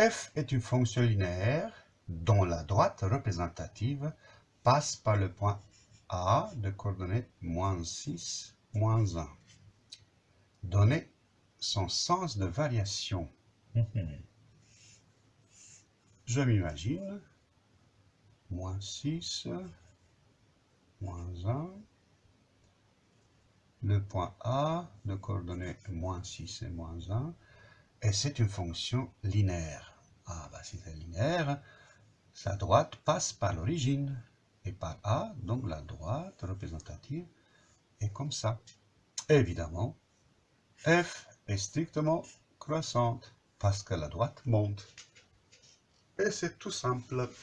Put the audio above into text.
f est une fonction linéaire dont la droite représentative passe par le point A de coordonnées moins 6, moins 1. Donnez son sens de variation. Je m'imagine, moins 6, moins 1, le point A de coordonnées moins 6 et moins 1, et c'est une fonction linéaire. Linéaire, sa droite passe par l'origine et par A, donc la droite représentative est comme ça. Évidemment, f est strictement croissante parce que la droite monte. Et c'est tout simple.